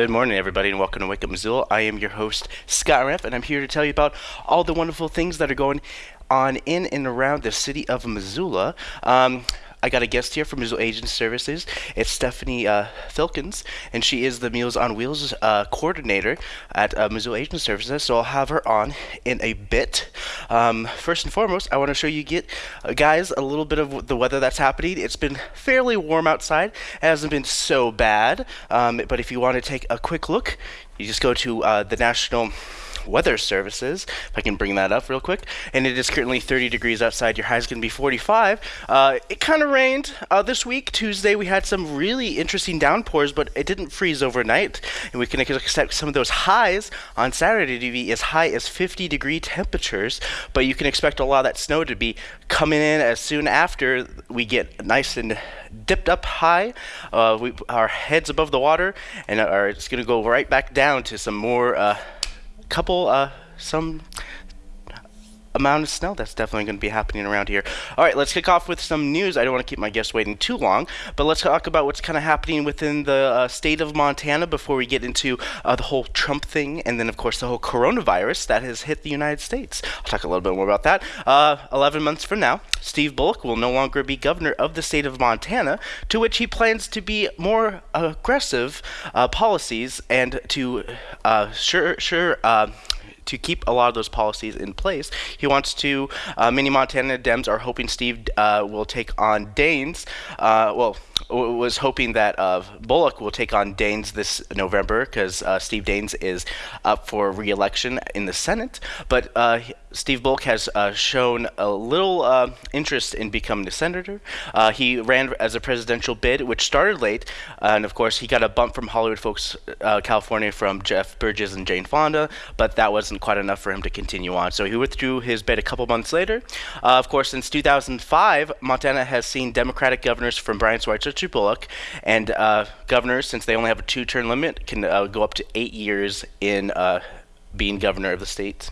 Good morning, everybody, and welcome to Wake Up Missoula. I am your host, Scott Ramp, and I'm here to tell you about all the wonderful things that are going on in and around the city of Missoula. Um, I got a guest here from Missoula Aging Services. It's Stephanie uh, Filkins, and she is the Meals on Wheels uh, coordinator at uh, Missoula Aging Services. So I'll have her on in a bit. Um, first and foremost, I want to show you get uh, guys a little bit of the weather that's happening. It's been fairly warm outside. It hasn't been so bad, um, but if you want to take a quick look, you just go to uh, the National Weather Services, if I can bring that up real quick. And it is currently 30 degrees outside. Your high is going to be 45. Uh, it kind of rained uh, this week. Tuesday, we had some really interesting downpours, but it didn't freeze overnight. And we can expect some of those highs on Saturday to be as high as 50 degree temperatures. But you can expect a lot of that snow to be coming in as soon after we get nice and dipped up high. Uh, we, our heads above the water, and are, it's going to go right back down to some more uh, couple, uh, some amount of snow that's definitely going to be happening around here. All right, let's kick off with some news. I don't want to keep my guests waiting too long, but let's talk about what's kind of happening within the uh, state of Montana before we get into uh, the whole Trump thing and then, of course, the whole coronavirus that has hit the United States. I'll talk a little bit more about that. Uh, 11 months from now, Steve Bullock will no longer be governor of the state of Montana, to which he plans to be more aggressive uh, policies and to uh, sure, sure, uh, to keep a lot of those policies in place. He wants to, uh, many Montana Dems are hoping Steve uh, will take on Daines. Uh, well, was hoping that uh, Bullock will take on Daines this November because uh, Steve Daines is up for re-election in the Senate. But uh, Steve Bullock has uh, shown a little uh, interest in becoming a senator. Uh, he ran as a presidential bid, which started late, and of course he got a bump from Hollywood folks, California, from Jeff Bridges and Jane Fonda, but that wasn't quite enough for him to continue on. So he withdrew his bid a couple months later. of course, since 2005, Montana has seen Democratic governors from Brian Schweitzer to Bullock, and uh, governors, since they only have a two-term limit, can uh, go up to eight years in uh, being governor of the state.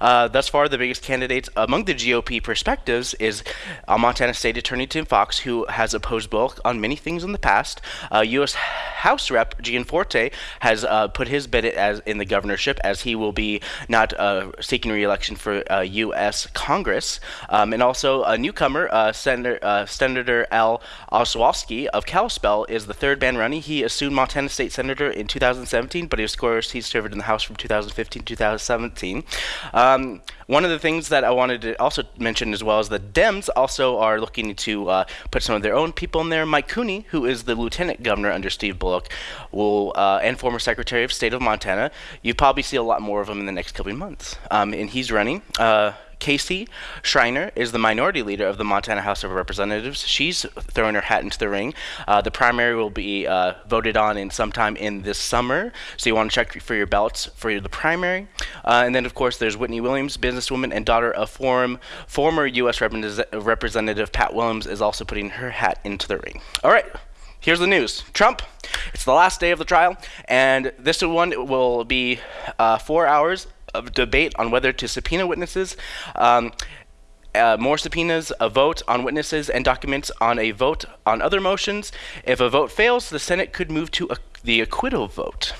Uh, thus far, the biggest candidates among the GOP perspectives is uh, Montana State Attorney Tim Fox, who has opposed Bullock on many things in the past. Uh, U.S. House Rep Gianforte has uh, put his bid as in the governorship, as he will be not uh, seeking re-election for U.S. Uh, Congress. Um, and also a newcomer, Senator, Senator Al Olszewski of Kalispell, is the third man running. He assumed Montana State Senator in 2017, but of course he served in the House from 2015 to 2017. Um, one of the things that I wanted to also mention as well is the Dems also are looking to uh, put some of their own people in there. Mike Cooney, who is the lieutenant governor under Steve Bullock, will uh, and former secretary of state of Montana. You probably see a lot more of him in the next couple of months, um, and he's running. Uh, Casey Schreiner is the minority leader of the Montana House of Representatives. She's throwing her hat into the ring. Uh, the primary will be uh, voted on in sometime in this summer, so you want to check for your ballots for the primary. Uh, and then, of course, there's Whitney Williams, businesswoman and daughter of form, former U.S. Representative Pat Williams, is also putting her hat into the ring. All right. Here's the news. Trump, it's the last day of the trial, and this one will be uh, four hours of debate on whether to subpoena witnesses. Um, uh, more subpoenas, a vote on witnesses and documents on a vote on other motions. If a vote fails, the Senate could move to a, the acquittal vote.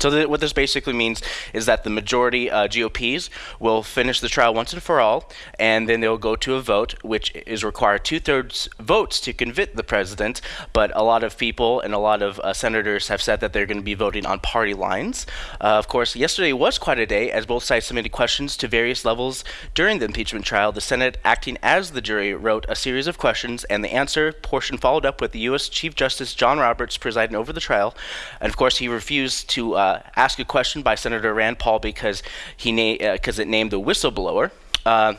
So what this basically means is that the majority uh, GOPs will finish the trial once and for all, and then they'll go to a vote, which is require two-thirds votes to convict the president. But a lot of people and a lot of uh, senators have said that they're going to be voting on party lines. Uh, of course, yesterday was quite a day as both sides submitted questions to various levels during the impeachment trial. The Senate, acting as the jury, wrote a series of questions, and the answer portion followed up with the U.S. Chief Justice John Roberts presiding over the trial. And of course, he refused to uh, ask a question by Senator Rand Paul because he because uh, it named the whistleblower. Uh,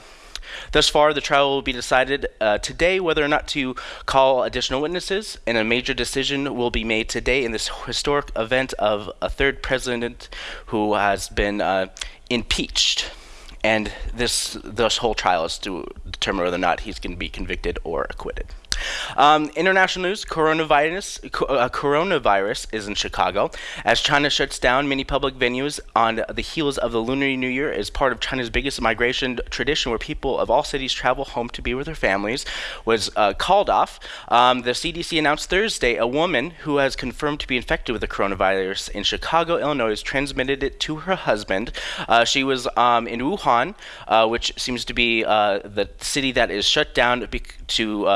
thus far, the trial will be decided uh, today whether or not to call additional witnesses, and a major decision will be made today in this historic event of a third president who has been uh, impeached. And this this whole trial is to determine whether or not he's going to be convicted or acquitted. Um, international news: coronavirus. Uh, coronavirus is in Chicago as China shuts down many public venues on the heels of the Lunar New Year. As part of China's biggest migration tradition, where people of all cities travel home to be with their families, was uh, called off. Um, the CDC announced Thursday a woman who has confirmed to be infected with the coronavirus in Chicago, Illinois, transmitted it to her husband. Uh, she was um, in Wuhan, uh, which seems to be uh, the city that is shut down to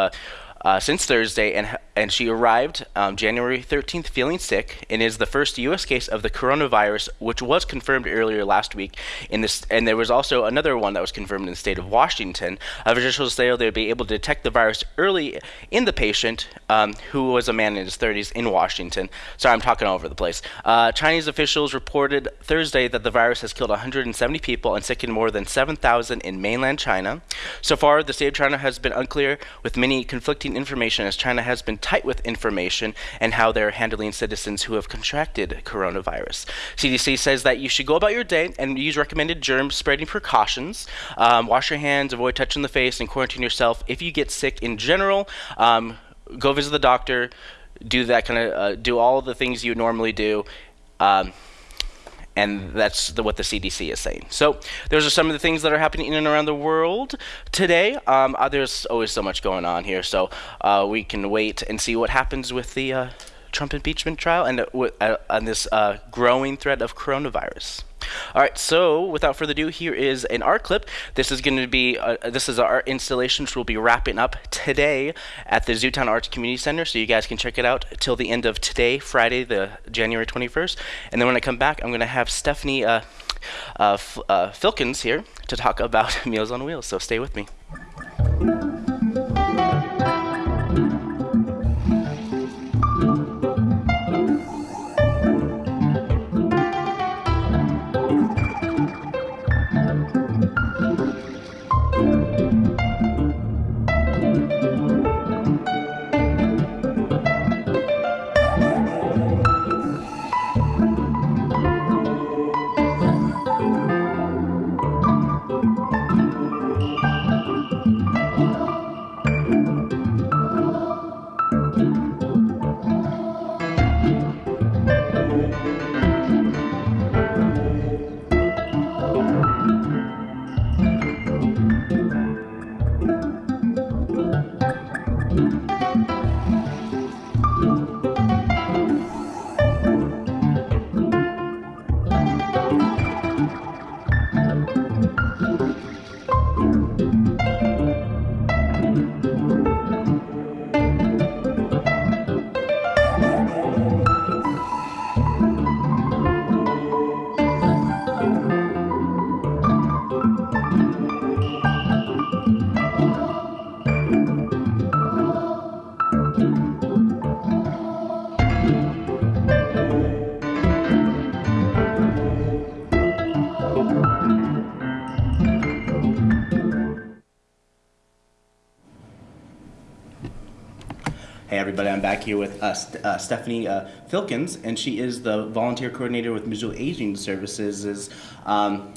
uh, since Thursday, and and she arrived um, January 13th feeling sick, and is the first U.S. case of the coronavirus, which was confirmed earlier last week. In this, and there was also another one that was confirmed in the state of Washington. Officials say they'll be able to detect the virus early in the patient, um, who was a man in his 30s in Washington. Sorry, I'm talking all over the place. Uh, Chinese officials reported Thursday that the virus has killed 170 people and sickened more than 7,000 in mainland China. So far, the state of China has been unclear, with many conflicting information as China has been tight with information and how they're handling citizens who have contracted coronavirus. CDC says that you should go about your day and use recommended germ spreading precautions. Um, wash your hands, avoid touching the face, and quarantine yourself. If you get sick in general, um, go visit the doctor. Do that kind of uh, do all the things you normally do. Um, and that's the, what the CDC is saying. So those are some of the things that are happening in and around the world today. Um, uh, there's always so much going on here, so uh, we can wait and see what happens with the uh, Trump impeachment trial and uh, on this uh, growing threat of coronavirus. All right, so without further ado, here is an art clip. This is going to be uh, this is our installation, which we'll be wrapping up today at the Zootown Arts Community Center. So you guys can check it out till the end of today, Friday, the January 21st. And then when I come back, I'm going to have Stephanie uh, uh, uh Filkins here to talk about Meals on Wheels. So stay with me. Everybody. I'm back here with uh, St uh, Stephanie uh, Filkins, and she is the volunteer coordinator with Missoula Aging Services' um,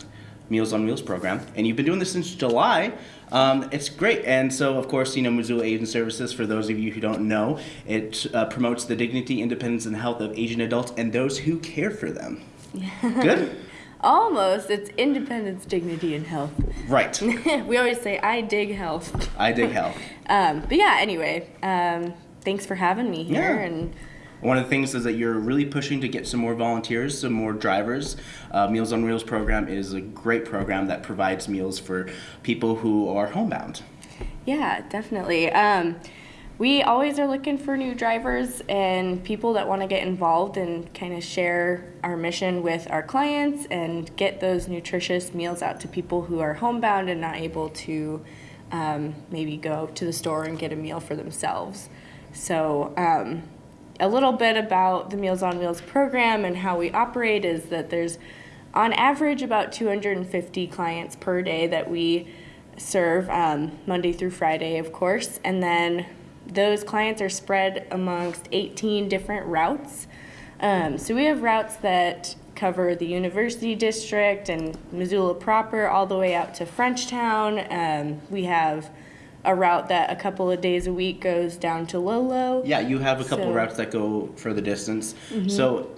Meals on Wheels program. And you've been doing this since July. Um, it's great. And so, of course, you know, Missoula Aging Services, for those of you who don't know, it uh, promotes the dignity, independence, and health of Asian adults and those who care for them. Good? Almost. It's independence, dignity, and health. Right. we always say, I dig health. I dig health. um, but yeah, anyway, um, thanks for having me here. Yeah. And one of the things is that you're really pushing to get some more volunteers, some more drivers. Uh, meals on Wheels program is a great program that provides meals for people who are homebound. Yeah, definitely. Um, we always are looking for new drivers and people that want to get involved and kind of share our mission with our clients and get those nutritious meals out to people who are homebound and not able to um, maybe go to the store and get a meal for themselves. So, um, a little bit about the Meals on Wheels program and how we operate is that there's on average about 250 clients per day that we serve um, Monday through Friday, of course, and then those clients are spread amongst 18 different routes. Um, so we have routes that cover the University District and Missoula proper all the way out to Frenchtown. Um, we have a route that a couple of days a week goes down to Lolo. Yeah, you have a couple So- routes that go for the distance. So,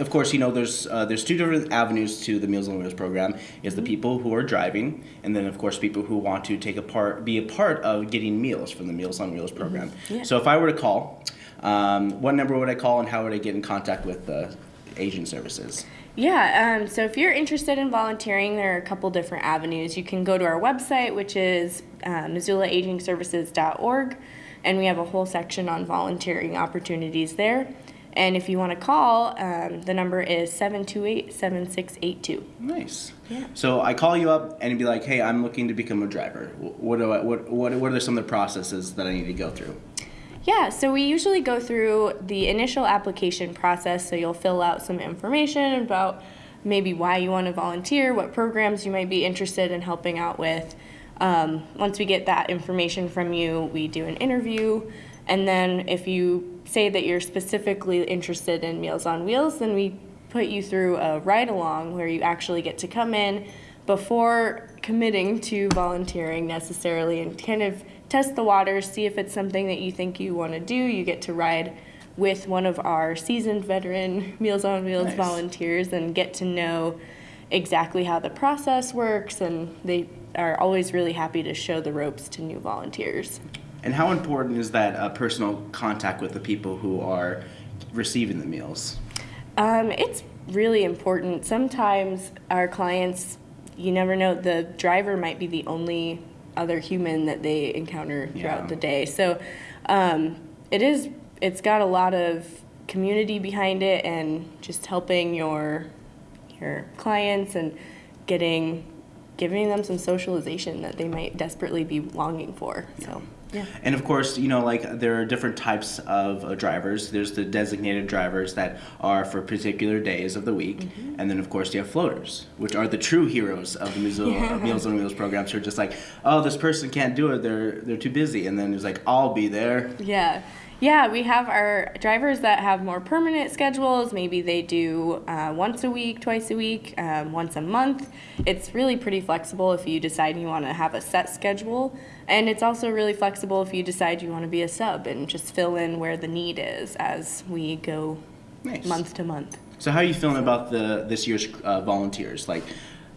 of course, you know there's uh, there's two different avenues to the Meals on Wheels program. Is the people who are driving, and then of course people who want to take a part, be a part of getting meals from the Meals on Wheels program. Yeah. So if I were to call, um, what number would I call, and how would I get in contact with the Aging services? Yeah, um, so if you're interested in volunteering, there are a couple different avenues. You can go to our website, which is uh, MissoulaAgingServices.org, and we have a whole section on volunteering opportunities there. And if you want to call, um, the number is 728 7682. Nice. Yeah. So I call you up and be like, "Hey, I'm looking to become a driver. What do I, what what what are some of the processes that I need to go through?" Yeah, so we usually go through the initial application process. So you'll fill out some information about maybe why you want to volunteer, what programs you might be interested in helping out with. Um, once we get that information from you, we do an interview. And then if you say that you're specifically interested in Meals on Wheels, then we put you through a ride along where you actually get to come in before committing to volunteering necessarily and kind of test the waters, see if it's something that you think you want to do. You get to ride with one of our seasoned veteran Meals on Wheels Nice. volunteers and get to know exactly how the process works. And they are always really happy to show the ropes to new volunteers. And how important is that uh, personal contact with the people who are receiving the meals? Um, it's really important. Sometimes our clients, you never know, the driver might be the only other human that they encounter throughout Yeah. the day. So um, it is, it's got a lot of community behind it and just helping your your clients and getting giving them some socialization that they might desperately be longing for. So yeah. And of course, you know, like there are different types of uh, drivers. There's the designated drivers that are for particular days of the week, Mm-hmm. and then of course you have floaters, which are the true heroes of the Missoula Yeah. Meals on Wheels programs. Who are just like, oh, this person can't do it. They're they're too busy, and then it's like, I'll be there. Yeah. Yeah, we have our drivers that have more permanent schedules. Maybe they do uh, once a week, twice a week, um, once a month. It's really pretty flexible if you decide you want to have a set schedule. And it's also really flexible if you decide you want to be a sub and just fill in where the need is as we go Nice. month to month. So how are you feeling about the this year's uh, volunteers? Like,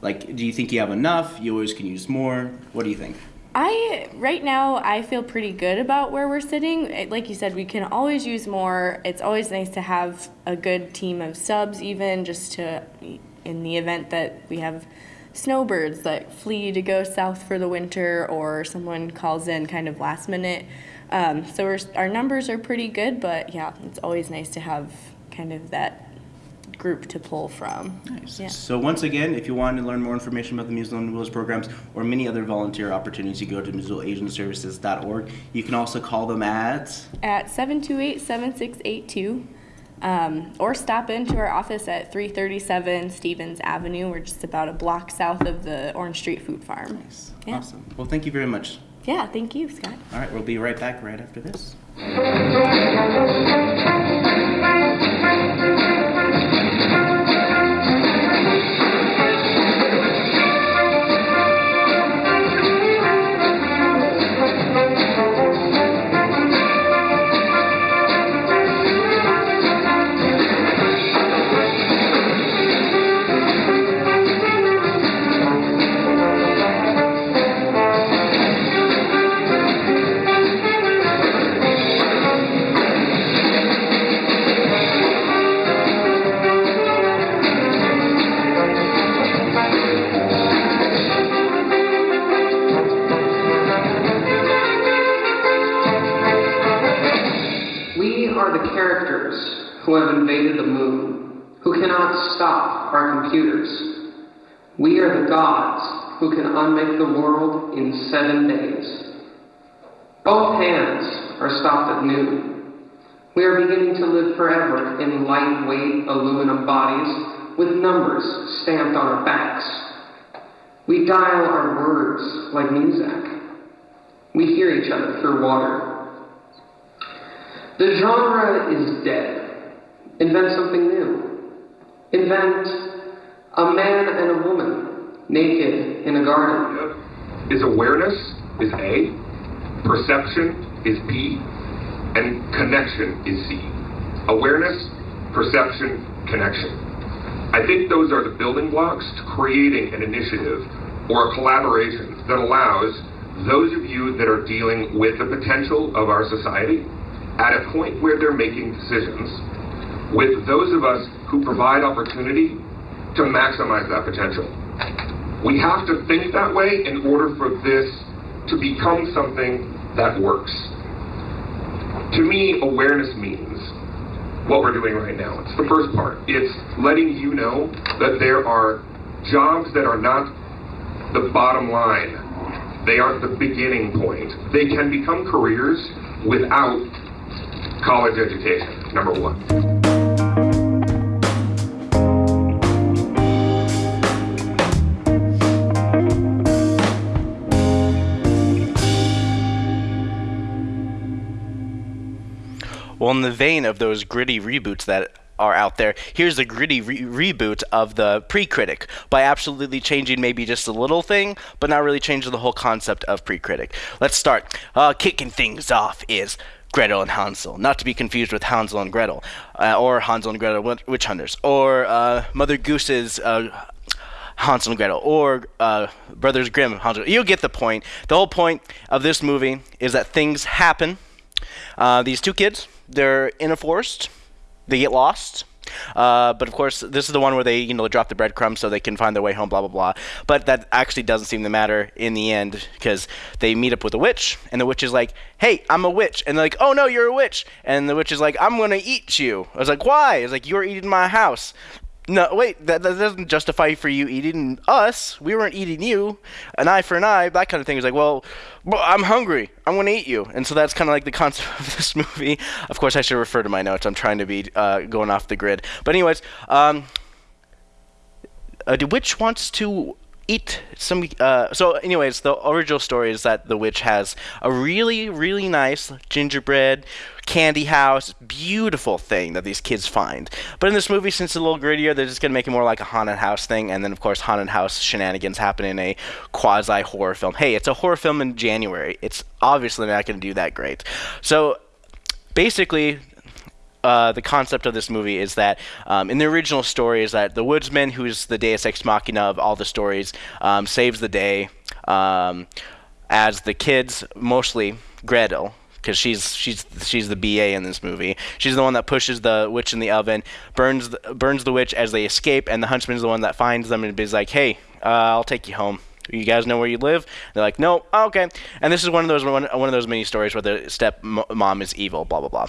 like, do you think you have enough? You always can use more. What do you think? I right now I feel pretty good about where we're sitting. Like you said, we can always use more. It's always nice to have a good team of subs, even just to in the event that we have snowbirds that flee to go south for the winter, or someone calls in kind of last minute. Um, so we're, our numbers are pretty good, but yeah, it's always nice to have kind of that group to pull from. Nice. Yeah. So once again, if you want to learn more information about the Missoula on Wheels programs or many other volunteer opportunities, you go to MissoulaAgingServices.org. You can also call them at. at 728-7682 um, or stop into our office at 337 Stevens Avenue. We're just about a block south of the Orange Street Food Farm. Yeah. Awesome. Well, thank you very much. Yeah, thank you, Scott. All right, we'll be right back right after this. Both are stopped at noon. We are beginning to live forever in lightweight aluminum bodies with numbers stamped on our backs. We dial our words like music. We hear each other through water. The genre is dead. Invent something new. Invent a man and a woman naked in a garden. Is awareness is A, Perception is P, and connection is C. Awareness, perception, connection. I think those are the building blocks to creating an initiative or a collaboration that allows those of you that are dealing with the potential of our society at a point where they're making decisions with those of us who provide opportunity to maximize that potential. We have to think that way in order for this to become something that works. To me, awareness means what we're doing right now. It's the first part. It's letting you know that there are jobs that are not the bottom line. They aren't the beginning point. They can become careers without college education, number one. Well, in the vein of those gritty reboots that are out there, here's a gritty re- reboot of the pre-critic by absolutely changing maybe just a little thing, but not really changing the whole concept of pre-critic. Let's start. Uh, kicking things off is Gretel and Hansel, not to be confused with Hansel and Gretel, uh, or Hansel and Gretel Witch Hunters, or uh, Mother Goose's. Uh, Hansel and Gretel or uh, Brothers Grimm. Hansel. You get the point. The whole point of this movie is that things happen. Uh, these two kids, they're in a forest. They get lost. Uh, but of course, this is the one where they, you know, drop the breadcrumbs so they can find their way home, blah blah blah. But that actually doesn't seem to matter in the end because they meet up with a witch, and the witch is like, "Hey, I'm a witch," and they're like, "Oh no, you're a witch," and the witch is like, "I'm gonna eat you." I was like, "Why?" It's like, "You're eating my house." No, wait, that, that doesn't justify for you eating us. We weren't eating you. An eye for an eye, that kind of thing. Is like, well, I'm hungry. I'm going to eat you. And so that's kind of like the concept of this movie. Of course, I should refer to my notes. I'm trying to be uh, going off the grid. But, anyways, um, uh, the witch wants to eat some. Uh, so, anyways, the original story is that the witch has a really, really nice gingerbread candy house, beautiful thing that these kids find. But in this movie, since it's a little grittier, they're just gonna make it more like a haunted house thing, and then of course, haunted house shenanigans happen in a quasi horror film. Hey, it's a horror film in January. It's obviously not gonna do that great. So, basically, uh, the concept of this movie is that um, in the original story is that the woodsman, who's the Deus Ex Machina of all the stories, um, saves the day um, as the kids, mostly Gretel, because she's she's she's the BA in this movie. She's the one that pushes the witch in the oven, burns the, burns the witch as they escape, and the huntsman's the one that finds them and is like, "Hey, uh, I'll take you home." You guys know where you live? They're like, no, oh, okay. And this is one of those one, one of those mini stories where the step mom is evil, blah blah blah.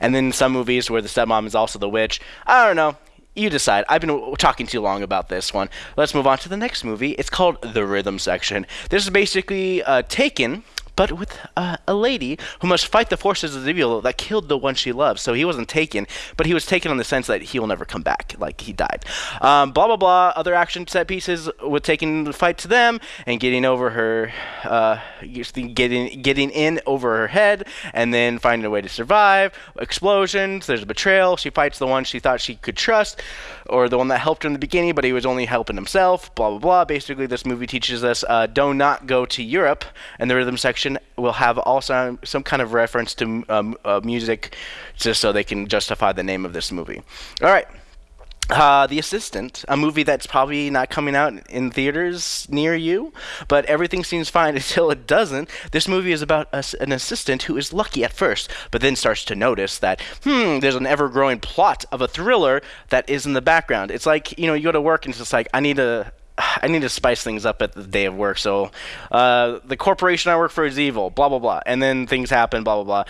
And then some movies where the stepmom is also the witch. I don't know. You decide. I've been talking too long about this one. Let's move on to the next movie. It's called The Rhythm Section. This is basically uh, taken but with uh, a lady who must fight the forces of evil that killed the one she loves. So he wasn't taken, but he was taken in the sense that he will never come back, like he died. Um, blah blah blah. Other action set pieces with taking the fight to them and getting over her, uh, getting getting in over her head, and then finding a way to survive. Explosions. There's a betrayal. She fights the one she thought she could trust, or the one that helped her in the beginning, but he was only helping himself. Blah blah blah. Basically, this movie teaches us uh, do not go to Europe, and the rhythm section section will have also some kind of reference to um, uh, music, just so they can justify the name of this movie. All right. Uh, the Assistant, a movie that's probably not coming out in theaters near you, but everything seems fine until it doesn't. This movie is about a, an assistant who is lucky at first, but then starts to notice that, hmm, there's an ever growing plot of a thriller that is in the background. It's like, you know, you go to work and it's just like, I need a, I need to spice things up at the day of work. So, uh, the corporation I work for is evil, blah, blah, blah. And then things happen, blah, blah, blah.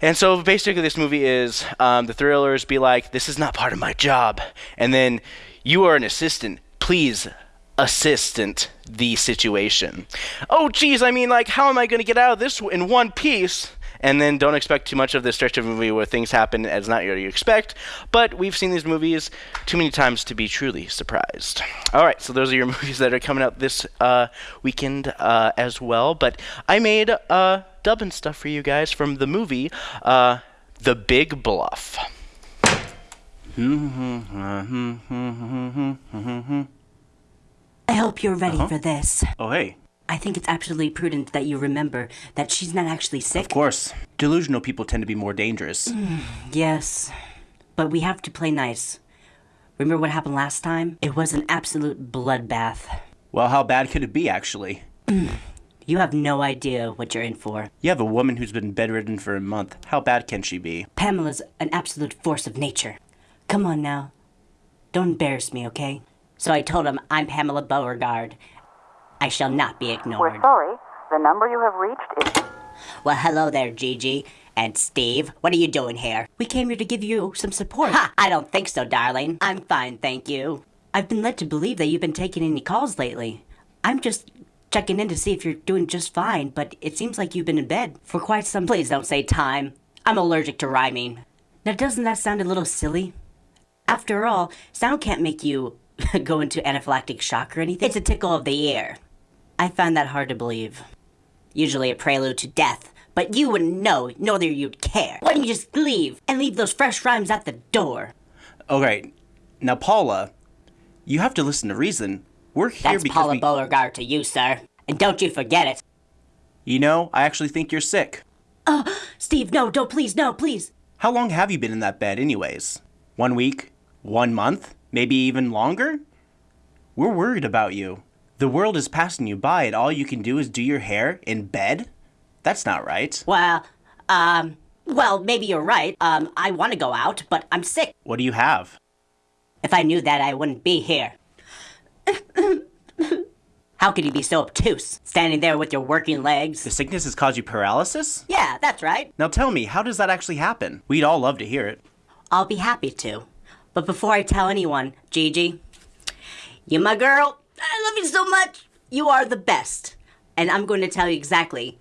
And so basically, this movie is um, the thrillers be like, this is not part of my job. And then you are an assistant. Please assistant the situation. Oh, geez, I mean, like, how am I going to get out of this in one piece? And then don't expect too much of this stretch of movie where things happen as not what you expect. But we've seen these movies too many times to be truly surprised. All right, so those are your movies that are coming out this uh, weekend uh, as well. But I made uh, dubbing stuff for you guys from the movie uh, The Big Bluff. I hope you're ready Uh-huh. for this. Oh, hey. I think it's absolutely prudent that you remember that she's not actually sick. Of course. Delusional people tend to be more dangerous. Mm, yes, but we have to play nice. Remember what happened last time? It was an absolute bloodbath. Well, how bad could it be, actually? Mm. You have no idea what you're in for. You have a woman who's been bedridden for a month. How bad can she be? Pamela's an absolute force of nature. Come on now. Don't embarrass me, okay? So I told him I'm Pamela Beauregard. I shall not be ignored. We're sorry. The number you have reached is. Well, hello there, Gigi. And Steve, what are you doing here? We came here to give you some support. Ha! I don't think so, darling. I'm fine, thank you. I've been led to believe that you've been taking any calls lately. I'm just checking in to see if you're doing just fine, but it seems like you've been in bed for quite some. Please don't say time. I'm allergic to rhyming. Now, doesn't that sound a little silly? After all, sound can't make you go into anaphylactic shock or anything. It's a tickle of the ear. I find that hard to believe. Usually a prelude to death, but you wouldn't know, nor you'd care. Why don't you just leave and leave those fresh rhymes at the door? Okay, now Paula, you have to listen to reason. We're here That's because Paula we, Beauregard to you, sir. And don't you forget it. you know, I actually think you're sick. Oh, Steve, no, don't, please, no, please. How long have you been in that bed, anyways? One week? One month? Maybe even longer? We're worried about you. The world is passing you by, and all you can do is do your hair in bed? That's not right. Well, um, well, maybe you're right. Um, I want to go out, but I'm sick. What do you have? If I knew that, I wouldn't be here. How could you be so obtuse, standing there with your working legs? The sickness has caused you paralysis? Yeah, that's right. Now tell me, how does that actually happen? We'd all love to hear it. I'll be happy to. But before I tell anyone, Gigi, you my girl. I love you so much. You are the best. And I'm going to tell you exactly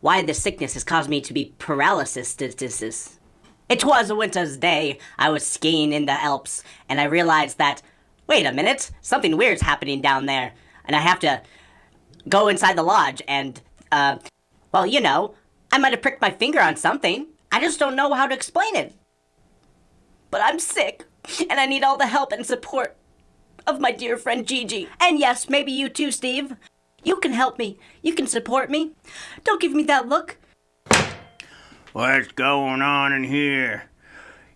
why this sickness has caused me to be paralysis. It was a winter's day. I was skiing in the Alps, and I realized that, wait a minute, something weird's happening down there. And I have to go inside the lodge and, uh, well, you know, I might have pricked my finger on something. I just don't know how to explain it but I'm sick, and I need all the help and support of my dear friend Gigi. And yes, maybe you too, Steve. You can help me. You can support me. Don't give me that look. What's going on in here?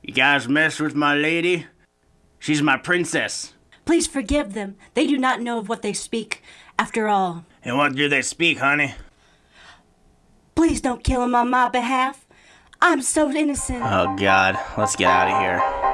You guys mess with my lady? She's my princess. Please forgive them. They do not know of what they speak. After all, And what do they speak, honey? please don't kill him on my behalf. I'm so innocent. Oh god, let's get out of here.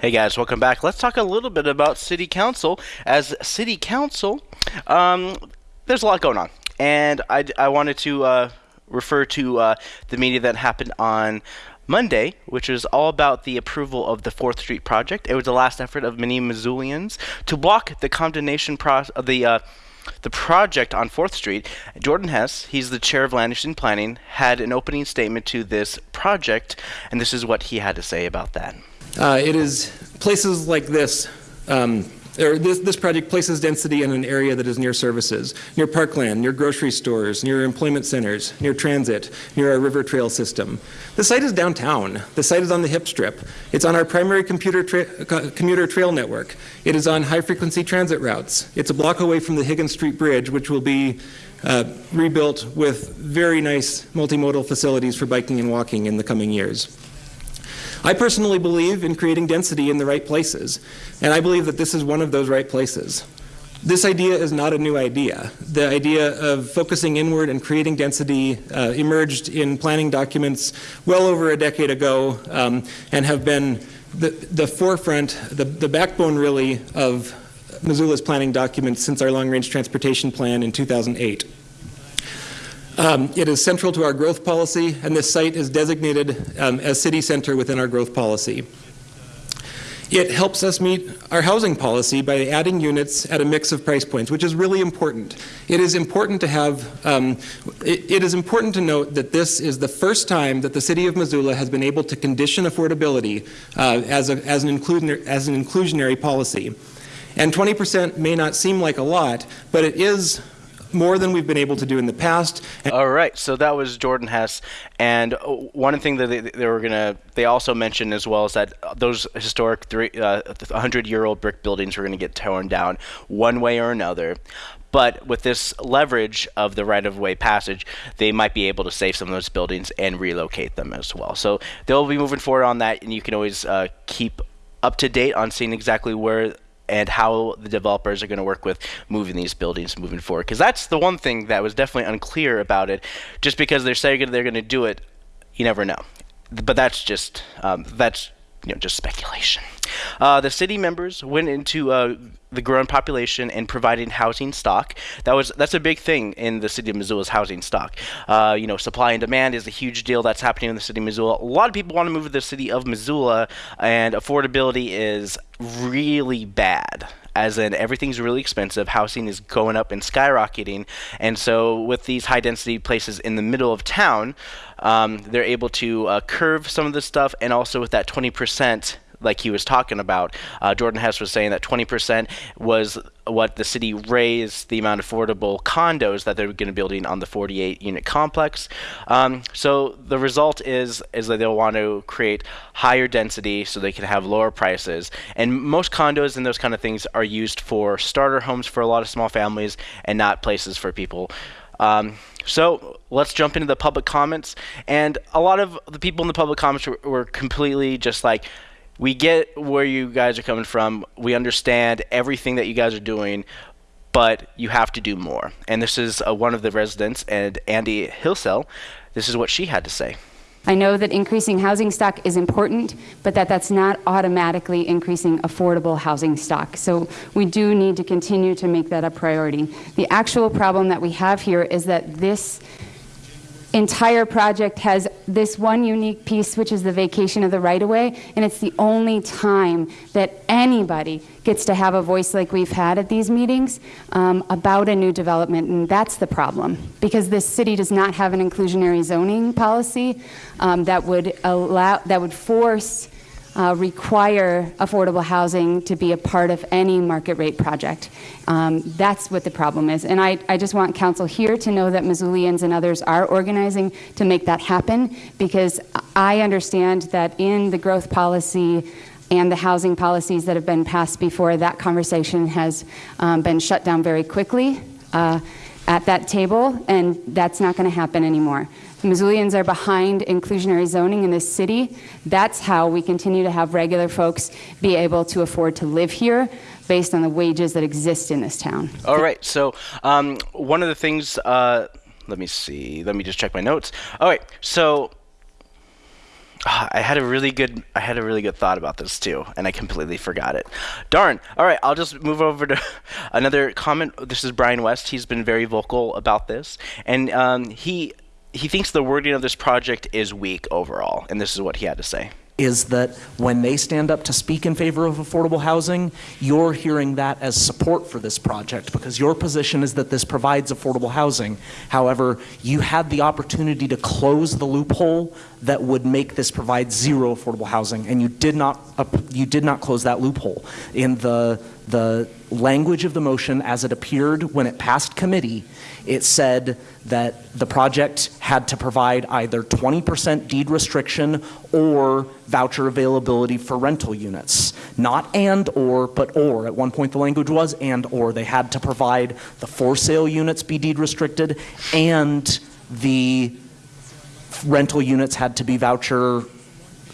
Hey guys, welcome back. Let's talk a little bit about City Council. As City Council, um, there's a lot going on, and I, I wanted to uh, refer to uh, the meeting that happened on Monday, which is all about the approval of the Fourth Street project. It was the last effort of many Missoulians to block the condemnation process of the. Uh, the project on 4th Street, Jordan Hess, he's the chair of Land Use and Planning, had an opening statement to this project, and this is what he had to say about that. Uh, it is places like this, um, or this, this project places density in an area that is near services, near parkland, near grocery stores, near employment centers, near transit, near our river trail system. The site is downtown. The site is on the hip strip. It's on our primary computer tra- commuter trail network. It is on high frequency transit routes. It's a block away from the Higgins Street Bridge, which will be uh, rebuilt with very nice multimodal facilities for biking and walking in the coming years. I personally believe in creating density in the right places, and I believe that this is one of those right places. This idea is not a new idea. The idea of focusing inward and creating density uh, emerged in planning documents well over a decade ago um, and have been the, the forefront, the, the backbone really, of Missoula's planning documents since our long range transportation plan in 2008. Um, it is central to our growth policy, and this site is designated um, as city center within our growth policy. It helps us meet our housing policy by adding units at a mix of price points, which is really important. It is important to have, um, it, it is important to note that this is the first time that the city of Missoula has been able to condition affordability uh, as, a, as, an as an inclusionary policy. And 20% may not seem like a lot, but it is more than we've been able to do in the past. All right, so that was Jordan Hess, and uh, one thing that they, they were gonna, they also mentioned as well is that those historic three, uh, 100-year-old brick buildings were gonna get torn down one way or another. But with this leverage of the right-of-way passage, they might be able to save some of those buildings and relocate them as well. So they'll be moving forward on that, and you can always uh, keep up to date on seeing exactly where and how the developers are going to work with moving these buildings moving forward. Because that's the one thing that was definitely unclear about it. Just because they're saying they're going to do it, you never know. But that's just um, that's you know just speculation. Uh, the city members went into uh, the growing population and providing housing stock. That was that's a big thing in the city of Missoula's housing stock. Uh, you know, supply and demand is a huge deal that's happening in the city of Missoula. A lot of people want to move to the city of Missoula, and affordability is really bad as in everything's really expensive, housing is going up and skyrocketing, and so with these high density places in the middle of town, um, they're able to uh, curve some of this stuff, and also with that 20% like he was talking about. Uh, Jordan Hess was saying that 20% was what the city raised the amount of affordable condos that they're going to be building on the 48 unit complex. Um, so the result is is that they'll want to create higher density so they can have lower prices. And most condos and those kind of things are used for starter homes for a lot of small families and not places for people. Um, so let's jump into the public comments. And a lot of the people in the public comments were, were completely just like, we get where you guys are coming from. We understand everything that you guys are doing, but you have to do more. And this is uh, one of the residents, and Andy Hillsell. This is what she had to say. I know that increasing housing stock is important, but that that's not automatically increasing affordable housing stock. So we do need to continue to make that a priority. The actual problem that we have here is that this entire project has this one unique piece, which is the vacation of the right of way, and it's the only time that anybody gets to have a voice like we've had at these meetings um, about a new development, and that's the problem. Because this city does not have an inclusionary zoning policy um, that would allow that would force uh, require affordable housing to be a part of any market rate project. Um, that's what the problem is. And I, I just want council here to know that Missoulians and others are organizing to make that happen because I understand that in the growth policy and the housing policies that have been passed before, that conversation has um, been shut down very quickly uh, at that table, and that's not going to happen anymore. Missoulians are behind inclusionary zoning in this city. That's how we continue to have regular folks be able to afford to live here based on the wages that exist in this town. All right. So um, one of the things, uh, let me see. Let me just check my notes. All right. So uh, I had a really good I had a really good thought about this too, and I completely forgot it. Darn. All right, I'll just move over to another comment. This is Brian West. He's been very vocal about this, and um, he he thinks the wording of this project is weak overall, and this is what he had to say. Is that when they stand up to speak in favor of affordable housing, you're hearing that as support for this project because your position is that this provides affordable housing. However, you had the opportunity to close the loophole that would make this provide zero affordable housing, and you did not. You did not close that loophole in the the language of the motion as it appeared when it passed committee it said that the project had to provide either 20% deed restriction or voucher availability for rental units. Not and or, but or. At one point the language was and or. They had to provide the for sale units be deed restricted and the rental units had to be voucher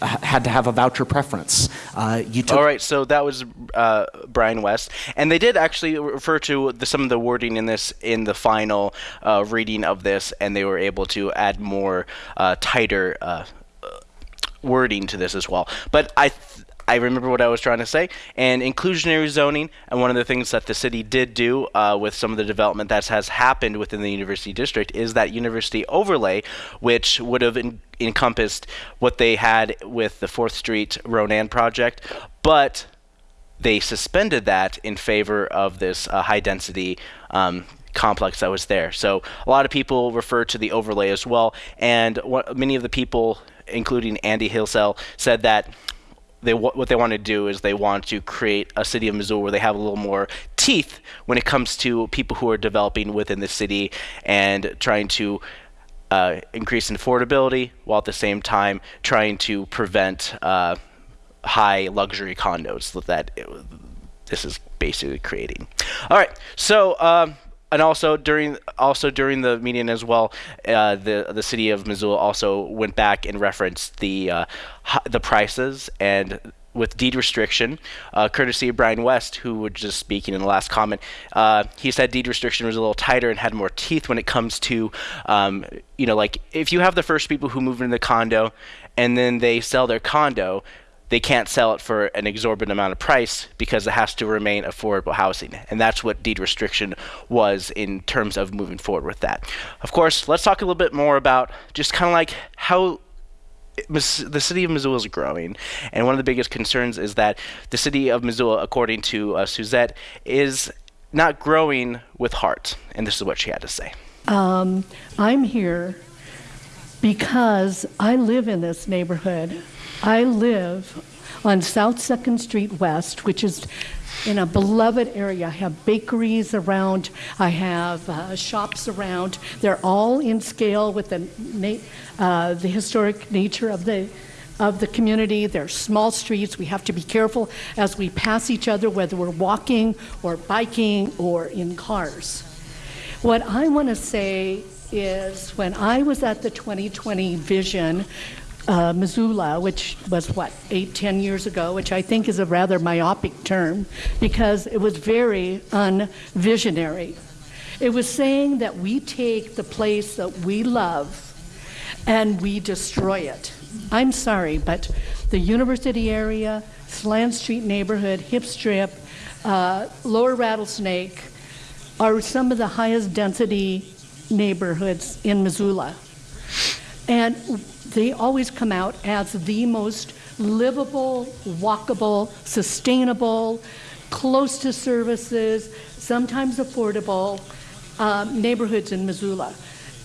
had to have a voucher preference. Uh, you took All right, so that was uh, Brian West, and they did actually refer to the, some of the wording in this in the final uh, reading of this, and they were able to add more uh, tighter uh, wording to this as well. But I. Th- I remember what I was trying to say. And inclusionary zoning, and one of the things that the city did do uh, with some of the development that has happened within the university district is that university overlay, which would have in- encompassed what they had with the Fourth Street Ronan project, but they suspended that in favor of this uh, high density. Um, complex that was there. So a lot of people refer to the overlay as well, and what, many of the people, including Andy Hillsell, said that they what they want to do is they want to create a city of Missoula where they have a little more teeth when it comes to people who are developing within the city and trying to uh, increase in affordability while at the same time trying to prevent uh, high luxury condos that it, this is basically creating. All right, so. Um, and also during also during the meeting as well, uh, the the city of Missoula also went back and referenced the uh, the prices and with deed restriction, uh, courtesy of Brian West, who was just speaking in the last comment. Uh, he said deed restriction was a little tighter and had more teeth when it comes to, um, you know, like if you have the first people who move into the condo and then they sell their condo, they can't sell it for an exorbitant amount of price because it has to remain affordable housing. And that's what deed restriction was in terms of moving forward with that. Of course, let's talk a little bit more about just kind of like how the city of Missoula is growing, and one of the biggest concerns is that the city of Missoula, according to uh, Suzette, is not growing with heart. And this is what she had to say. Um, I'm here because I live in this neighborhood. I live on South Second Street West, which is in a beloved area. I have bakeries around, I have uh, shops around. They're all in scale with the, uh, the historic nature of the of the community. They're small streets. We have to be careful as we pass each other, whether we're walking or biking or in cars. What I want to say is when I was at the 2020 vision, uh, Missoula, which was what, eight, ten years ago, which I think is a rather myopic term because it was very unvisionary. It was saying that we take the place that we love and we destroy it. I'm sorry, but the university area, Slant Street neighborhood, Hip Strip, uh, Lower Rattlesnake are some of the highest density neighborhoods in Missoula. And they always come out as the most livable, walkable, sustainable, close to services, sometimes affordable um, neighborhoods in Missoula.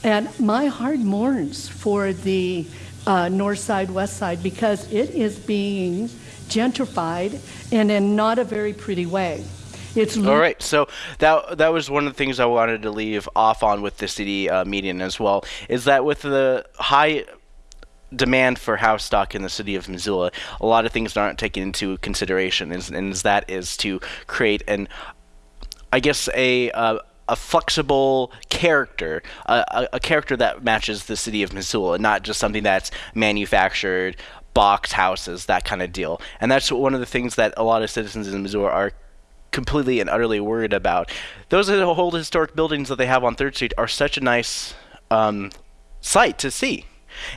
And my heart mourns for the uh, north side, west side, because it is being gentrified and in not a very pretty way. It's all right. So that that was one of the things I wanted to leave off on with the city uh, meeting as well. Is that with the high demand for house stock in the city of Missoula, a lot of things aren't taken into consideration, and, that is to create an, I guess a. Uh, a flexible character, a, a, character that matches the city of Missoula, not just something that's manufactured, box houses, that kind of deal. And that's one of the things that a lot of citizens in Missoula are completely and utterly worried about. Those old historic buildings that they have on Third Street are such a nice um, sight to see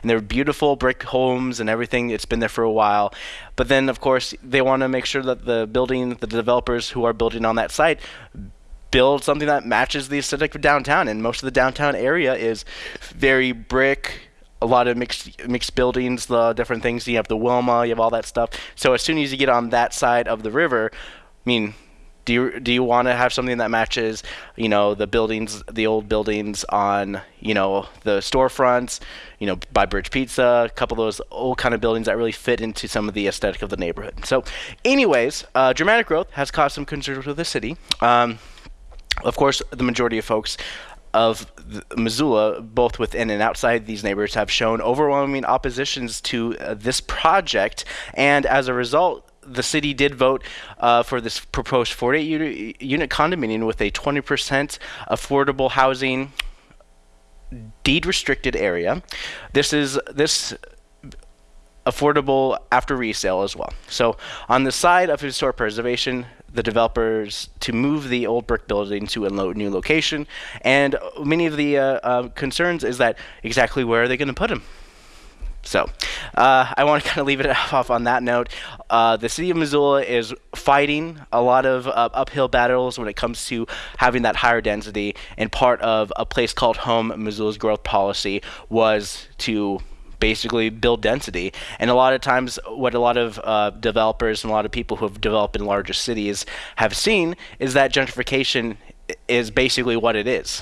and they're beautiful brick homes and everything. It's been there for a while, but then of course they want to make sure that the building, the developers who are building on that site, build something that matches the aesthetic of downtown. And most of the downtown area is very brick, a lot of mixed mixed buildings, the different things. You have the Wilma, you have all that stuff. So as soon as you get on that side of the river, I mean, do you do you want to have something that matches, you know, the buildings, the old buildings on, you know, the storefronts, you know, by Bridge Pizza, a couple of those old kind of buildings that really fit into some of the aesthetic of the neighborhood. So, anyways, uh, dramatic growth has caused some concerns with the city. Um, of course, the majority of folks of Missoula, both within and outside these neighborhoods, have shown overwhelming oppositions to uh, this project, and as a result, the city did vote uh, for this proposed 48 unit, condominium with a 20% affordable housing deed restricted area. This is this affordable after resale as well. So on the side of historic preservation, the developers to move the old brick building to a new location, and many of the uh, uh, concerns is that exactly where are they going to put them? So, uh, I want to kind of leave it off on that note. Uh, the city of Missoula is fighting a lot of uh, uphill battles when it comes to having that higher density, and part of a place called home, Missoula's growth policy, was to basically build density. And a lot of times, what a lot of uh, developers and a lot of people who have developed in larger cities have seen is that gentrification is basically what it is.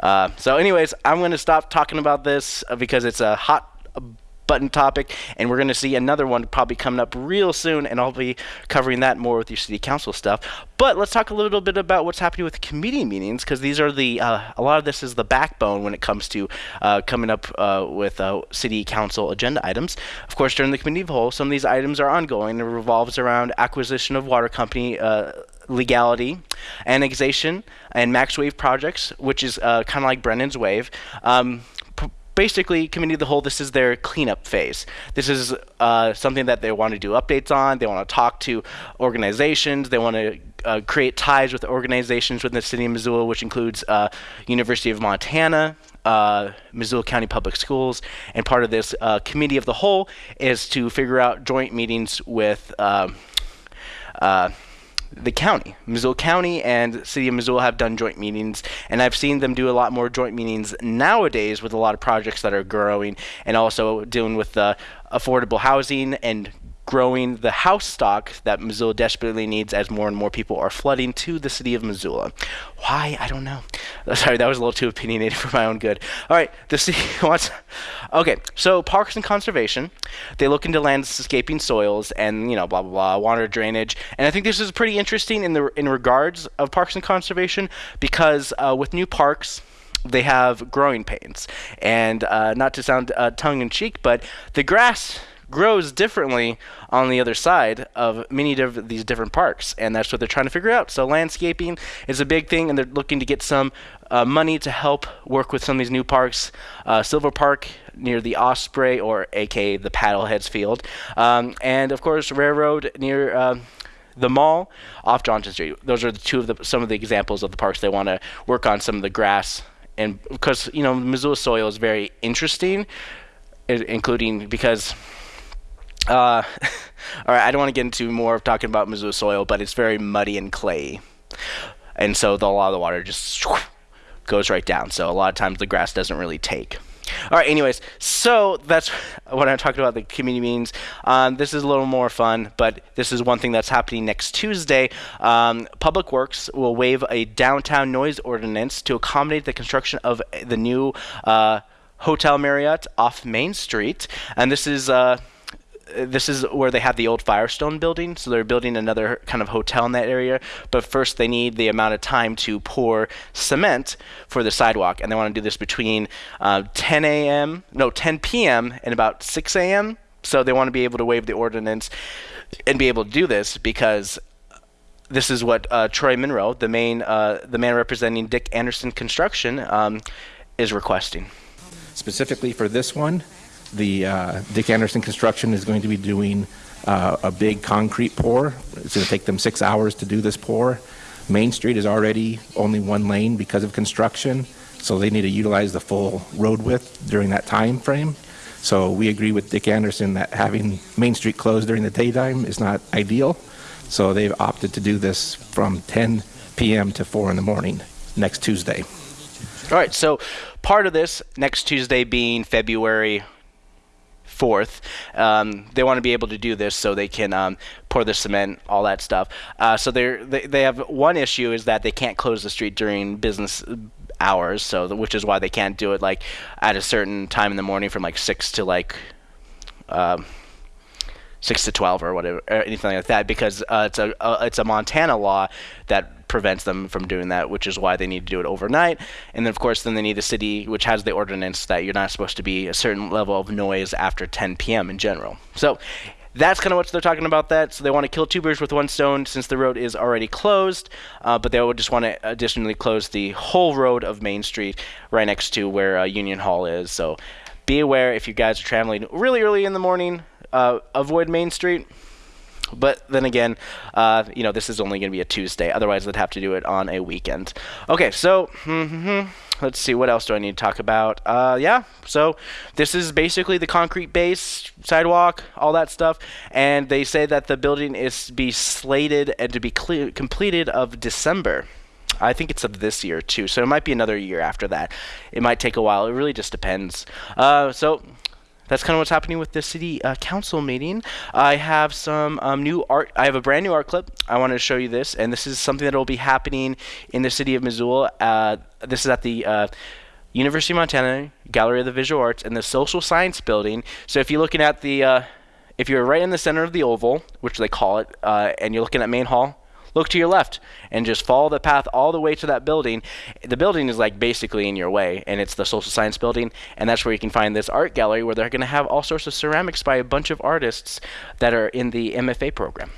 Uh, so, anyways, I'm going to stop talking about this uh, because it's a hot button topic, and we're going to see another one probably coming up real soon, and I'll be covering that more with your city council stuff. But let's talk a little bit about what's happening with committee meetings, because these are the uh, a lot of this is the backbone when it comes to uh, coming up uh, with uh, city council agenda items. Of course, during the committee of the whole, some of these items are ongoing. It revolves around acquisition of water company uh, legality, annexation, and max wave projects, which is uh, kind of like Brennan's wave. Um, basically, committee of the whole, this is their cleanup phase. This is uh, something that they want to do updates on. They want to talk to organizations. They want to uh, create ties with organizations within the city of Missoula, which includes uh, University of Montana, uh, Missoula County Public Schools, and part of this uh, committee of the whole is to figure out joint meetings with um, uh, the county. Missoula County and City of Missoula have done joint meetings, and I've seen them do a lot more joint meetings nowadays with a lot of projects that are growing, and also dealing with the affordable housing and growing the house stock that Missoula desperately needs as more and more people are flooding to the city of Missoula. Why? I don't know. Sorry, that was a little too opinionated for my own good. All right, the city wants. Okay, so parks and conservation, they look into landscaping soils and you know blah blah blah water drainage, and I think this is pretty interesting in the in regards of parks and conservation because uh, with new parks they have growing pains. And uh, not to sound uh, tongue in cheek, but the grass grows differently on the other side of many of these different parks, and that's what they're trying to figure out. So landscaping is a big thing, and they're looking to get some uh, money to help work with some of these new parks. Uh, Silver Park near the Osprey, or aka the Paddleheads Field, um, and of course Railroad near. Um, the mall off Johnson Street. Those are the two of the some of the examples of the parks they want to work on some of the grass and because you know Missoula soil is very interesting, including because uh, all right, I don't want to get into more of talking about Missoula soil, but it's very muddy and clayey, and so the, a lot of the water just goes right down. So a lot of times the grass doesn't really take. All right, anyways, so that's what I'm talking about the community meetings. Um, this is a little more fun, but this is one thing that's happening next Tuesday. Um, Public Works will waive a downtown noise ordinance to accommodate the construction of the new uh, Hotel Marriott off Main Street, and this is. Uh, this is where they have the old Firestone building, so they're building another kind of hotel in that area. But first, they need the amount of time to pour cement for the sidewalk, and they want to do this between uh, 10 a.m. no 10 p.m. and about 6 a.m. So they want to be able to waive the ordinance and be able to do this because this is what uh, Troy Monroe, the main uh, the man representing Dick Anderson Construction, um, is requesting. Specifically for this one, the uh, Dick Anderson Construction is going to be doing uh, a big concrete pour. It's going to take them six hours to do this pour. Main Street is already only one lane because of construction, so they need to utilize the full road width during that time frame. So we agree with Dick Anderson that having Main Street closed during the daytime is not ideal. So they've opted to do this from 10 p.m. to 4 in the morning next Tuesday. All right, so part of this next Tuesday being February 4th. Um, they want to be able to do this so they can um, pour the cement, all that stuff. Uh, so they they have one issue is that they can't close the street during business hours, so the, which is why they can't do it like at a certain time in the morning from like six to like. Um, six to twelve or whatever, or anything like that, because uh, it's a uh, it's a Montana law that prevents them from doing that, which is why they need to do it overnight. And then, of course, then they need a city which has the ordinance that you're not supposed to be a certain level of noise after 10 p.m. in general. So that's kind of what they're talking about that. So they want to kill two birds with one stone since the road is already closed, uh, but they would just want to additionally close the whole road of Main Street right next to where uh, Union Hall is. So be aware if you guys are traveling really early in the morning, uh, avoid Main Street. But then again, uh, you know, this is only going to be a Tuesday. Otherwise, they'd have to do it on a weekend. Okay, so mm-hmm, let's see. What else do I need to talk about? Uh, yeah, so this is basically the concrete base, sidewalk, all that stuff. And they say that the building is to be slated and to be cle- completed of December. I think it's of this year too, so it might be another year after that. It might take a while. It really just depends. Uh, so that's kind of what's happening with the city uh, council meeting. I have some um, new art. I have a brand new art clip. I wanted to show you this, and this is something that will be happening in the city of Missoula. Uh, this is at the uh, University of Montana Gallery of the Visual Arts, and the Social Science Building. So if you're looking at the, uh, if you're right in the center of the oval, which they call it, uh, and you're looking at Main Hall, look to your left and just follow the path all the way to that building. The building is like basically in your way, and it's the Social Science Building, and that's where you can find this art gallery where they're going to have all sorts of ceramics by a bunch of artists that are in the MFA program.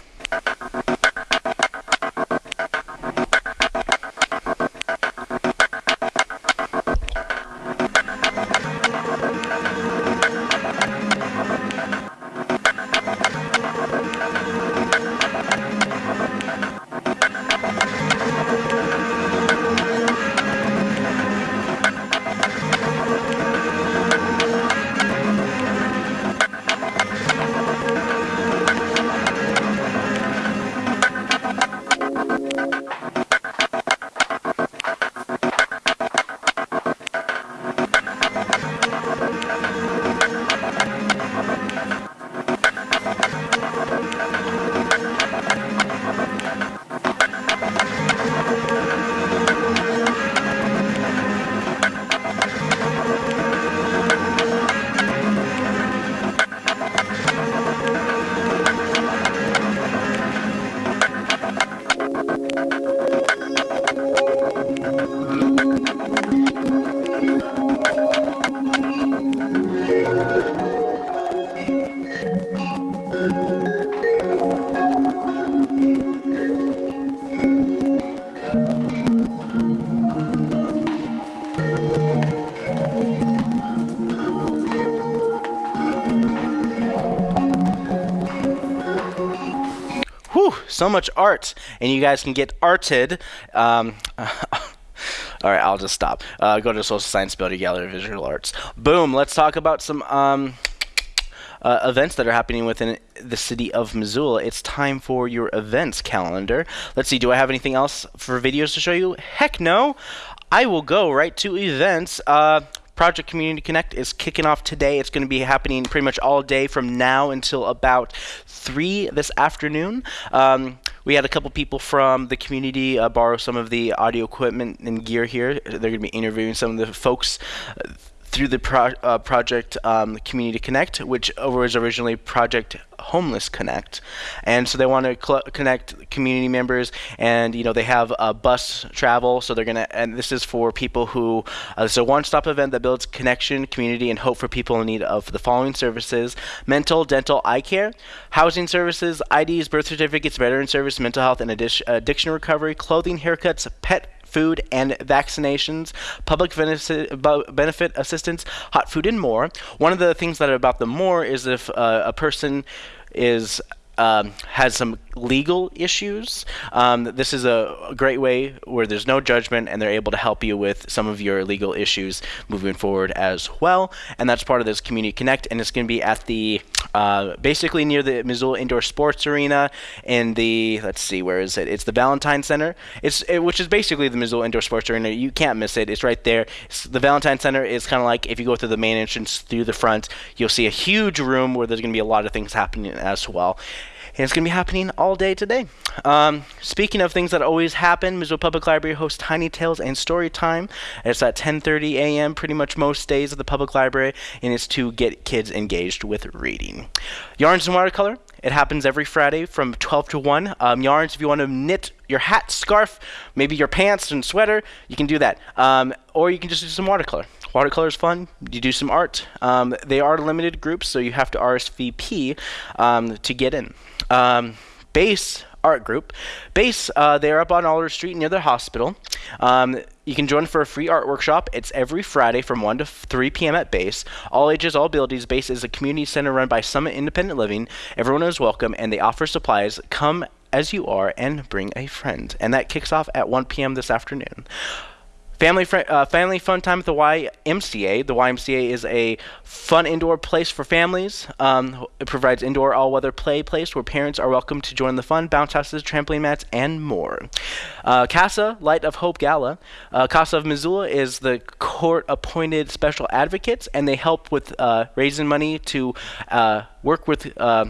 So much art, and you guys can get arted. Um, all right, I'll just stop. Uh, go to Social Science Building Gallery of Visual Arts. Boom. Let's talk about some um, uh, events that are happening within the city of Missoula. It's time for your events calendar. Let's see. Do I have anything else for videos to show you? Heck no. I will go right to events. Uh, Project Community Connect is kicking off today. It's going to be happening pretty much all day from now until about 3 this afternoon. Um, we had a couple people from the community uh, borrow some of the audio equipment and gear here. They're going to be interviewing some of the folks. Uh, through the pro- uh, project um, Community Connect, which was originally Project Homeless Connect, and so they want to connect community members, and you know they have uh, bus travel, so they're gonna, and this is for people who, uh, it's a one-stop event that builds connection, community, and hope for people in need of the following services: mental, dental, eye care, housing services, IDs, birth certificates, veteran service, mental health and addic- addiction recovery, clothing, haircuts, pet food and vaccinations, public benefit, assistance, hot food, and more. One of the things that about the more is if uh, a person is um, has some legal issues. Um, this is a, great way where there's no judgment and they're able to help you with some of your legal issues moving forward as well. And that's part of this Community Connect, and it's going to be at the uh, basically near the Missoula Indoor Sports Arena in the let's see where is it? It's the Valentine Center. It's it, which is basically the Missoula Indoor Sports Arena. You can't miss it. It's right there. It's, the Valentine Center is kind of like if you go through the main entrance through the front, you'll see a huge room where there's going to be a lot of things happening as well and it's going to be happening all day today. Um, speaking of things that always happen, Missoula Public Library hosts Tiny Tales and Story Time. It's at 10:30 a.m. pretty much most days at the public library, and it's to get kids engaged with reading. Yarns and watercolor. It happens every Friday from 12 to 1. Um, yarns, if you want to knit your hat, scarf, maybe your pants and sweater, you can do that. Um, or you can just do some watercolor. Watercolor is fun. You do some art. Um, they are limited groups, so you have to RSVP um, to get in. Um, base art group. Base, uh, they're up on Alder Street near the hospital. Um, you can join for a free art workshop. It's every Friday from 1 to 3 p.m. at Base. All ages, all abilities. Base is a community center run by Summit Independent Living. Everyone is welcome, and they offer supplies. Come as you are and bring a friend. And that kicks off at 1 p.m. this afternoon. Family, fr- uh, family fun time at the YMCA. The YMCA is a fun indoor place for families. Um, it provides indoor all-weather play place where parents are welcome to join the fun, bounce houses, trampoline mats, and more. Uh, CASA Light of Hope Gala. Uh, CASA of Missoula is the court-appointed special advocates, and they help with uh, raising money to uh, work with uh,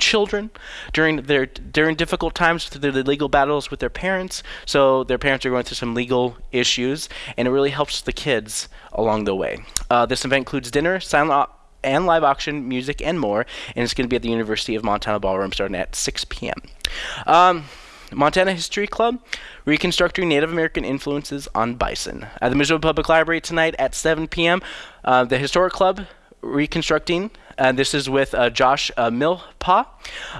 children during their during difficult times through the legal battles with their parents. So their parents are going through some legal issues, and it really helps the kids along the way. Uh, this event includes dinner, silent and live auction, music, and more, and it's going to be at the University of Montana Ballroom starting at 6 p.m. Um, Montana History Club, reconstructing Native American influences on bison. At the Missoula Public Library tonight at 7 p.m., uh, the Historic Club, reconstructing. And this is with uh, Josh uh, Milpaw.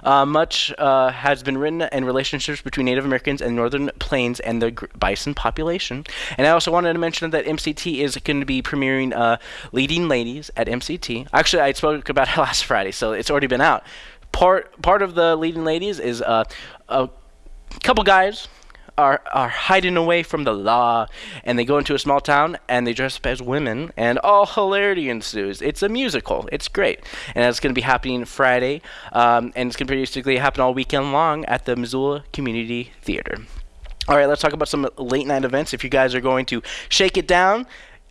Uh, much uh, has been written in relationships between Native Americans and Northern Plains and the bison population. And I also wanted to mention that MCT is going to be premiering uh, Leading Ladies at MCT. Actually, I spoke about it last Friday, so it's already been out. Part part of the Leading Ladies is uh, a couple guys are are hiding away from the law and they go into a small town and they dress up as women and all hilarity ensues. It's a musical. It's great. And it's going to be happening friday um, and it's going to basically happen all weekend long at the missoula community theater. All right let's talk about some late night events. If you guys are going to shake it down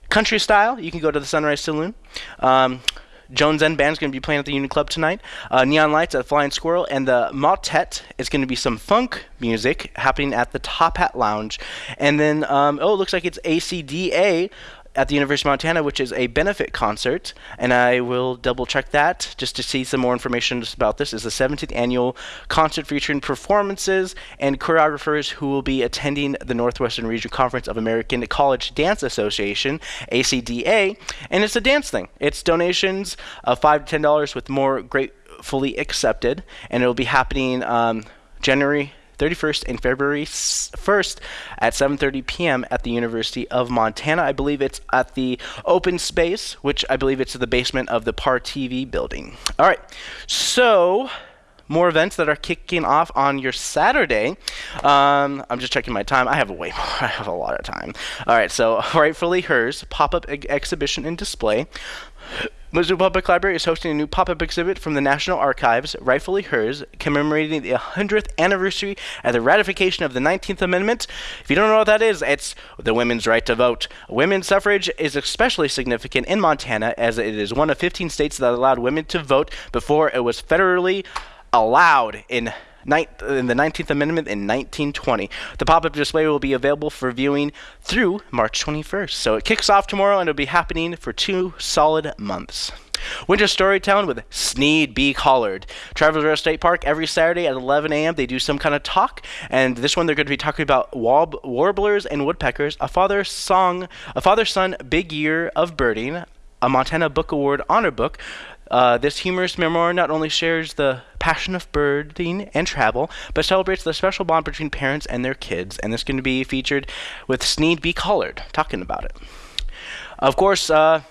country style you can go to the sunrise saloon. Um, Jones End Band's going to be playing at the Union Club tonight. Uh, Neon Lights at Flying Squirrel, and the Motet is going to be some funk music happening at the Top Hat Lounge. And then, um, oh, it looks like it's ACDA at the University of Montana, which is a benefit concert, and I will double check that just to see some more information about this. Is the 17th annual concert featuring performances and choreographers who will be attending the Northwestern Regional Conference of American College Dance Association (ACDA), and it's a dance thing. It's donations of five to ten dollars, with more gratefully accepted, and it will be happening um, January 31st and February 1st at 7:30 p.m. at the University of Montana. I believe it's at the open space, which I believe it's the basement of the Par TV building. All right. So, more events that are kicking off on your Saturday. Um, I'm just checking my time. I have way more. I have a lot of time. All right, so rightfully hers pop-up ex- exhibition and display. Missoula Public Library is hosting a new pop-up exhibit from the National Archives, rightfully hers, commemorating the 100th anniversary of the ratification of the 19th Amendment. If you don't know what that is, it's the women's right to vote. Women's suffrage is especially significant in Montana, as it is one of 15 states that allowed women to vote before it was federally allowed in in the 19th Amendment in 1920. The pop-up display will be available for viewing through March 21st. So it kicks off tomorrow and it'll be happening for two solid months. Winter Storytelling with Sneed B. Collard. Travelers Rest State Park every Saturday at 11 a.m. They do some kind of talk, and this one they're going to be talking about warb- warblers and woodpeckers, a father song, a father-son big year of birding, a Montana Book Award honor book. Uh, this humorous memoir not only shares the passion of birding and travel, but celebrates the special bond between parents and their kids. And this is going to be featured with Sneed B. Collard talking about it. Of course, uh,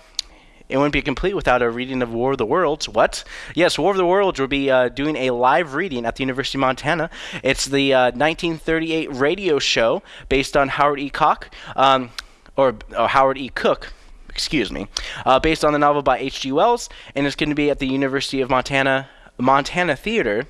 it wouldn't be complete without a reading of War of the Worlds. What? Yes, War of the Worlds will be uh, doing a live reading at the University of Montana. It's the uh, 1938 radio show based on Howard E. Koch, um, or, or Howard E. Koch, excuse me, uh, based on the novel by H.G. Wells, and it's going to be at the University of Montana Montana Theater.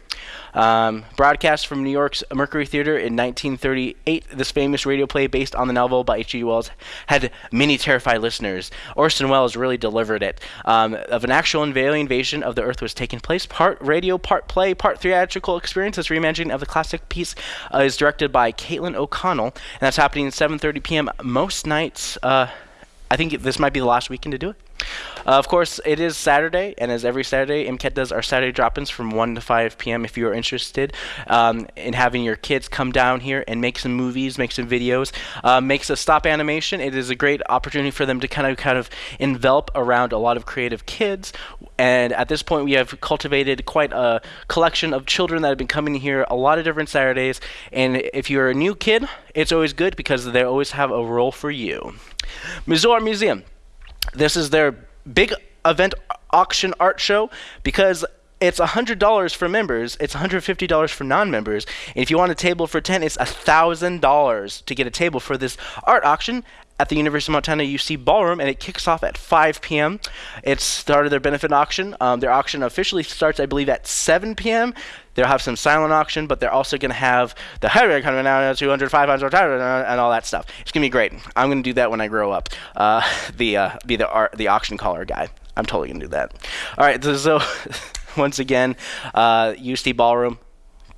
Um, broadcast from New York's Mercury Theater in 1938, this famous radio play based on the novel by H.G. Wells had many terrified listeners. Orson Welles really delivered it. Um, of an actual invasion of the Earth was taking place, part radio, part play, part theatrical experience. This reimagining of the classic piece uh, is directed by Caitlin O'Connell, and that's happening at 7:30 p.m. most nights. Uh, I think this might be the last weekend to do it. Uh, of course, it is Saturday, and as every Saturday, MCAT does our Saturday drop-ins from 1 to 5 p.m. If you are interested um, in having your kids come down here and make some movies, make some videos, uh, makes a stop animation. It is a great opportunity for them to kind of kind of envelop around a lot of creative kids. And at this point, we have cultivated quite a collection of children that have been coming here a lot of different Saturdays. And if you're a new kid, it's always good because they always have a role for you. Missoula Museum. This is their big event auction art show because it's $100 for members, it's $150 for non-members. And if you want a table for 10, it's $1,000 to get a table for this art auction at the University of Montana UC Ballroom, and it kicks off at 5 p.m. It's started their benefit auction. Um, their auction officially starts, I believe, at 7 p.m. They'll have some silent auction, but they're also going to have the higher coming out 200, 500, and all that stuff. It's going to be great. I'm going to do that when I grow up. Uh, the uh, be the art, the auction caller guy. I'm totally going to do that. All right, so once again, uh, UST Ballroom,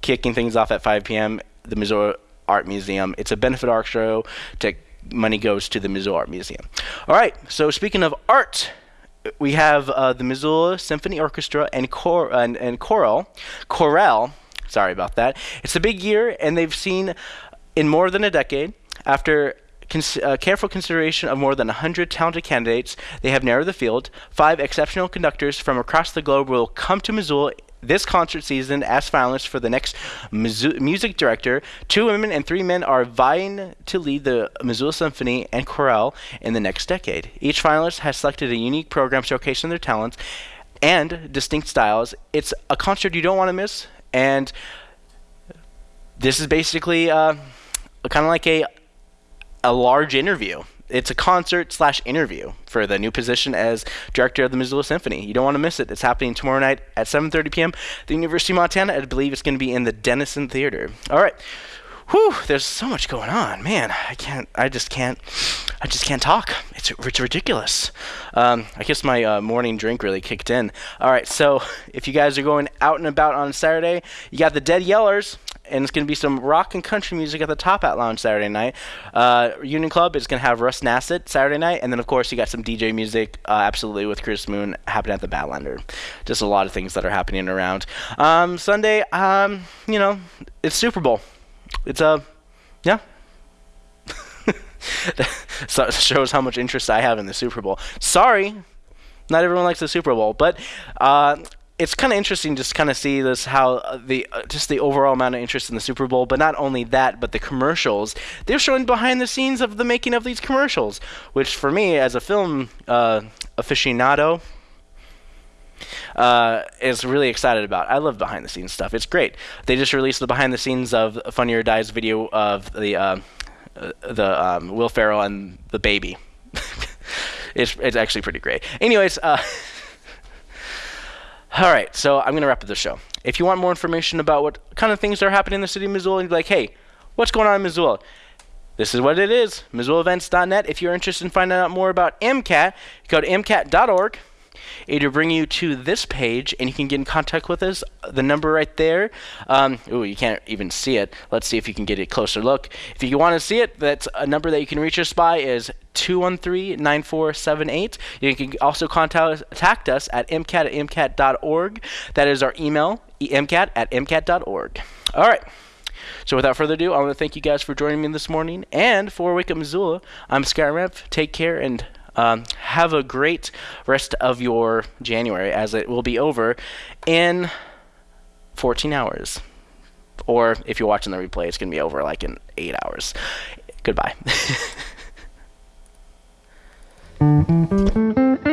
kicking things off at 5 p.m. The Missoula Art Museum. It's a benefit art show. To, money goes to the Missoula Art Museum. All right. So speaking of art, we have uh, the Missoula Symphony Orchestra and cor- and, and choral, chorale. Sorry about that. It's a big year, and they've seen in more than a decade after cons- uh, careful consideration of more than 100 talented candidates, they have narrowed the field. Five exceptional conductors from across the globe will come to Missoula this concert season as finalists for the next music director. Two women and three men are vying to lead the Missoula Symphony and Chorale in the next decade. Each finalist has selected a unique program showcasing their talents and distinct styles. It's a concert you don't want to miss, and this is basically uh, kind of like a a large interview. It's a concert slash interview for the new position as director of the Missoula Symphony. You don't want to miss it. It's happening tomorrow night at 7:30 p.m. at the University of Montana. I believe it's going to be in the Dennison Theater. All right. Whew, there's so much going on, man. I can't. I just can't. I just can't talk. It's it's ridiculous. Um, I guess my uh, morning drink really kicked in. All right, so if you guys are going out and about on Saturday, you got the Dead Yellers, and it's going to be some rock and country music at the Top Hat Lounge Saturday night. Uh, Union Club is going to have Russ Nasset Saturday night, and then of course you got some DJ music, uh, absolutely with Chris Moon happening at the Badlander. Just a lot of things that are happening around. Um, Sunday, um, you know, it's Super Bowl. It's a, uh, yeah. it shows how much interest I have in the Super Bowl. Sorry, not everyone likes the Super Bowl, but uh, it's kind of interesting just kind of see this how uh, the uh, just the overall amount of interest in the Super Bowl, but not only that, but the commercials. They're showing behind the scenes of the making of these commercials, which for me as a film uh, aficionado, uh, is really excited about. I love behind the scenes stuff. It's great. They just released the behind the scenes of Funny or Die's video of the uh, uh, the um, Will Ferrell and the baby. it's it's actually pretty great. Anyways, uh, all right. So I'm gonna wrap up the show. If you want more information about what kind of things are happening in the city of Missoula, and you're like, hey, what's going on in Missoula? This is what it is. MissoulaEvents.net. If you're interested in finding out more about MCAT, go to MCAT.org. It'll bring you to this page, and you can get in contact with us. The number right there. Um, ooh, you can't even see it. Let's see if you can get a closer look. If you want to see it, that's a number that you can reach us by is 213-9478. You can also contact us at mcat at mcat.org. That is our email, mcat at mcat.org. All right. So without further ado, I want to thank you guys for joining me this morning. And for Wake Up Missoula, I'm Skyrim. Take care and um, have a great rest of your January as it will be over in 14 hours. Or if you're watching the replay, it's going to be over like in eight hours. Goodbye.